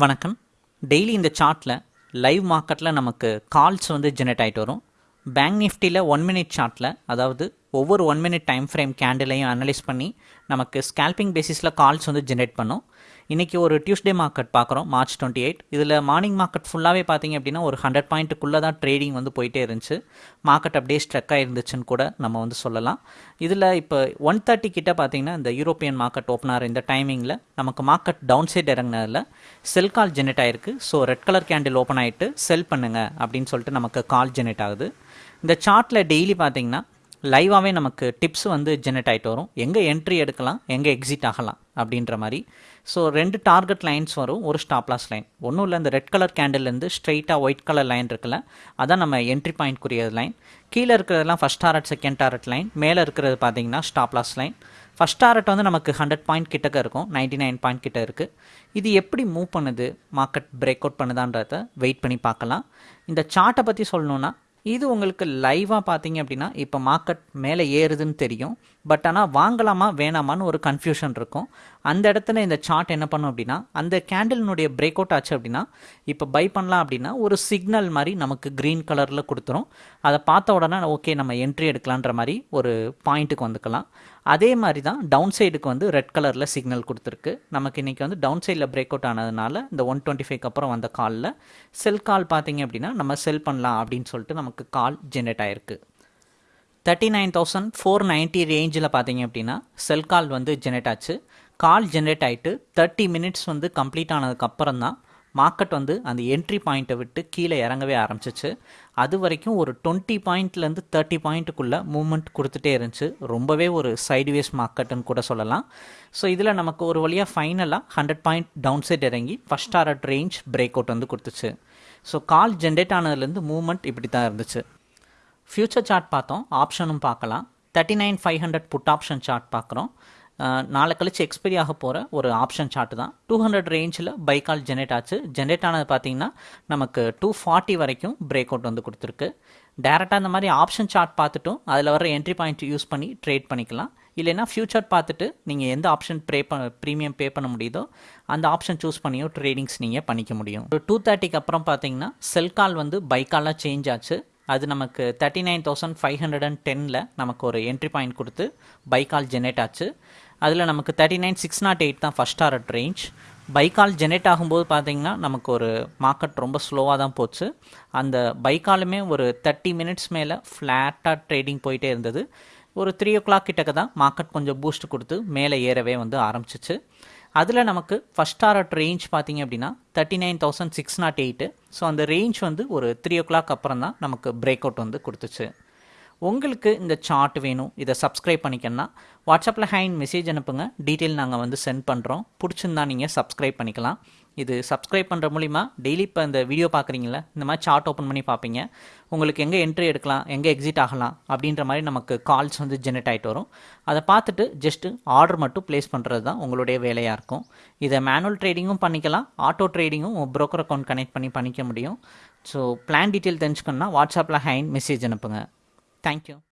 வணக்கம். டெய்லி இந்த சார்ட்டில் லைவ் மார்க்கெட்டில் நமக்கு கால்ஸ் வந்து ஜெனரேட் ஆகிட்டு வரும். பேங்க் நிஃப்டியில் ஒன் மினிட் சார்ட்டில் அதாவது ஒவ்வொரு ஒன் மினிட் டைம் ஃப்ரேம் கேண்டிலையும் அனலைஸ் பண்ணி நமக்கு ஸ்கேல்பிங் பேசிஸில் கால்ஸ் வந்து ஜென்ரேட் பண்ணும். இன்றைக்கி ஒரு டியூஸ்டே மார்க்கெட் பார்க்குறோம் மார்ச் டுவெண்ட்டி எயிட் இதில் மார்னிங் மார்க்கெட் ஃபுல்லாகவே பார்த்தீங்க அப்படின்னா ஒரு ஹண்ட்ரட் பாயிண்ட்டுக்குள்ளே தான் ட்ரேடிங் வந்து போயிட்டே இருந்துச்சு. மார்க்கெட் அப்படியே ஸ்ட்ரக்காக இருந்துச்சுன்னு கூட நம்ம வந்து சொல்லலாம். இதில் இப்போ ஒன் தேர்ட்டி கிட்ட பார்த்தீங்கன்னா இந்த யூரோப்பியன் மார்க்கெட் ஓப்பன் ஆகிற இந்த டைமிங்கில் நமக்கு மார்க்கெட் டவுன் சைட் இறங்கினதில் செல் கால் ஜெனரேட் ஆகிருக்கு so red colour candle open ஆகிட்டு செல் பண்ணுங்க அப்படின்னு சொல்லிட்டு நமக்கு கால் ஜெனரேட் ஆகுது. இந்த சார்ட்டில் டெய்லி பார்த்தீங்கன்னா லைவாகவே நமக்கு டிப்ஸ் வந்து ஜெனரேட் ஆகிட்டு வரும். எங்கே என்ட்ரி எடுக்கலாம் எங்கே எக்ஸிட் ஆகலாம் அப்படின்ற மாதிரி. ஸோ ரெண்டு டார்கெட் லைன்ஸ் வரும் ஒரு ஸ்டாப்லாஸ் லைன் ஒன்றும் இல்லை இந்த ரெட் கலர் கேண்டில்லேருந்து ஸ்ட்ரெயிட்டாக ஒயிட் கலர் லைன் இருக்குல்ல அதான் நம்ம என்ட்ரி பாயிண்ட்க்குரிய லைன் கீழே இருக்கிறதெல்லாம் first target second target line மேலே இருக்கிறது பார்த்தீங்கன்னா ஸ்டாப்லாஸ் லைன் ஃபஸ்ட் டாரட் வந்து நமக்கு ஹண்ட்ரட் பாயிண்ட் கிட்டக்க இருக்கும் நைன்டி நைன் பாயிண்ட் கிட்ட இருக்குது இது எப்படி மூவ் பண்ணுது மார்க்கெட் பிரேக் அவுட் பண்ணுதான்றத வெயிட் பண்ணி பார்க்கலாம். இந்த சார்ட்டை பற்றி சொல்லணுன்னா இது உங்களுக்கு லைவாக பார்த்தீங்க அப்படின்னா இப்போ மார்க்கெட் மேலே ஏறுதுன்னு தெரியும். பட் ஆனால் வாங்கலாமா வேணாமான்னு ஒரு கன்ஃபியூஷன் இருக்கும். அந்த இடத்துல இந்த சார்ட் என்ன பண்ணும் அப்படின்னா அந்த கேண்டில்னுடைய பிரேக் அவுட் ஆச்சு அப்படின்னா இப்போ பை பண்ணலாம் அப்படின்னா ஒரு சிக்னல் மாதிரி நமக்கு க்ரீன் கலரில் கொடுத்துரும். அதை பார்த்த உடனே ஓகே நம்ம என்ட்ரி எடுக்கலான்ற மாதிரி ஒரு பாயிண்ட்டுக்கு வந்துக்கலாம். அதே மாதிரி தான் டவுன் சைடுக்கு வந்து ரெட் கலரில் சிக்னல் கொடுத்துருக்கு. நமக்கு இன்றைக்கி வந்து டவுன் சைடில் பிரேக் அவுட் ஆனதுனால இந்த ஒன் டுவெண்ட்டி ஃபைவ்க்கு அப்புறம் வந்த காலில் செல் கால் பார்த்தீங்க அப்படின்னா நம்ம செல் பண்ணலாம் அப்படின்னு சொல்லிட்டு நமக்கு கால் ஜென்ரேட் ஆயிருக்கு. Thirty nine thousand four ninety ரேஞ்சில் பார்த்தீங்க அப்படின்னா செல் கால் வந்து ஜென்ரேட் ஆச்சு. கால் ஜென்ரேட் ஆகிட்டு தேர்ட்டி மினிட்ஸ் வந்து கம்ப்ளீட் ஆனதுக்கப்புறம் தான் மார்க்கெட் வந்து அந்த என்ட்ரி பாயிண்ட்டை விட்டு கீழே இறங்கவே ஆரம்பிச்சிச்சு. அது வரைக்கும் ஒரு டுவெண்ட்டி பாயிண்ட்லேருந்து தேர்ட்டி பாயிண்ட்டுக்குள்ளே மூமெண்ட் கொடுத்துட்டே இருந்துச்சு. ரொம்பவே ஒரு சைடுவேஸ் மார்க்கெட்டுன்னு கூட சொல்லலாம். ஸோ இதில் நமக்கு ஒரு வழியாக ஃபைனலாக ஹண்ட்ரட் பாயிண்ட் டவுன் சைட் இறங்கி ஃபஸ்ட் ஆர்ட் ரேஞ்ச் பிரேக் அவுட் வந்து கொடுத்துச்சு. ஸோ கால் ஜென்ரேட் ஆனதுலேருந்து மூவ்மெண்ட் இப்படி தான் இருந்துச்சு. ஃப்யூச்சர் சார்ட் பார்த்தோம். ஆப்ஷனும் பார்க்கலாம். Thirty nine five hundred put option chart பார்க்குறோம் நாளை கழிச்சு எக்ஸ்பைரி ஆக போகிற ஒரு ஆப்ஷன் சார்ட் தான். டூ ஹண்ட்ரட் ரேஞ்சில் பைக்கால் ஜெனரேட் ஆச்சு. ஜென்ரேட் ஆனது பார்த்தீங்கன்னா நமக்கு டூ ஃபார்ட்டி வரைக்கும் பிரேக் அவுட் வந்து கொடுத்துருக்கு. டேரெக்டாக அந்த மாதிரி ஆப்ஷன் சார்ட் பார்த்துட்டும் அதில் வர என்ட்ரி பாயிண்ட் யூஸ் பண்ணி ட்ரேட் பண்ணிக்கலாம். இல்லைன்னா ஃப்யூச்சர் பார்த்துட்டு நீங்கள் எந்த ஆப்ஷன் ப்ரே ப ப்ரீமியம் பே பண்ண முடியுதோ அந்த ஆப்ஷன் சூஸ் பண்ணியோ ட்ரேடிங்ஸ் நீங்கள் பண்ணிக்க முடியும். ஒரு டூ தேர்ட்டிக்கு அப்புறம் பார்த்தீங்கன்னா செல் கால் வந்து பைக்காலாக சேஞ்ச் ஆச்சு. அது நமக்கு thirty nine thousand five hundred and டெனில் நமக்கு ஒரு என்ட்ரி பாயிண்ட் கொடுத்து பைக்கால் ஜெனரேட் ஆச்சு. அதில் நமக்கு thirty nine six naught eight தான் first target range buy call generate ஆகும்போது பார்த்தீங்கன்னா நமக்கு ஒரு மார்க்கெட் ரொம்ப ஸ்லோவாக தான் போச்சு. அந்த பைக்காலுமே ஒரு தேர்ட்டி மினிட்ஸ் மேலே ஃப்ளாட்டாக ட்ரேடிங் போயிட்டே இருந்தது. ஒரு த்ரீ ஓ கிளாக் கிட்டக்க தான் மார்க்கெட் கொஞ்சம் பூஸ்ட் கொடுத்து மேலே ஏறவே வந்து ஆரம்பிச்சிச்சு. அதில் நமக்கு ஃபஸ்ட் டாரட் ரேஞ்ச் பார்த்தீங்க அப்படின்னா thirty nine thousand six naught eight so அந்த ரேஞ்ச் வந்து ஒரு த்ரீ ஓ கிளாக் அப்புறம் தான் நமக்கு பிரேக் அவுட் வந்து கொடுத்துச்சு. உங்களுக்கு இந்த சார்ட் வேணும் இதை சப்ஸ்கிரைப் பண்ணிக்கணும்னா வாட்ஸ்அப்பில் ஹேண்ட் மெசேஜ் அனுப்புங்க. டீட்டெயில் நாங்கள் வந்து சென்ட் பண்ணுறோம் பிடிச்சிருந்தா நீங்கள் சப்ஸ்கிரைப் பண்ணிக்கலாம். இது சப்ஸ்கிரைப் பண்ணுற மூலிமா டெய்லி இப்போ இந்த வீடியோ பார்க்குறீங்களா இந்த மாதிரி சார்ட் ஓப்பன் பண்ணி பார்ப்பீங்க. உங்களுக்கு எங்கே என்ட்ரி எடுக்கலாம் எங்கே எக்ஸிட் ஆகலாம் அப்படின்ற மாதிரி நமக்கு கால்ஸ் வந்து ஜெனரேட் ஆகிட்டு வரும். அதை பார்த்துட்டு ஜஸ்ட்டு ஆர்டர் மட்டும் ப்ளேஸ் பண்ணுறது தான் உங்களுடைய வேலையாக இருக்கும். இதை மேனுவல் ட்ரேடிங்கும் பண்ணிக்கலாம் ஆட்டோ ட்ரேடிங்கும் ப்ரோக்கர் அக்கௌண்ட் கனெக்ட் பண்ணி பண்ணிக்க முடியும். ஸோ பிளான் டீட்டெயில் தெரிஞ்சுக்கணுன்னா வாட்ஸ்அப்பில் ஹேண்ட் மெசேஜ் அனுப்புங்க. தேங்க்யூ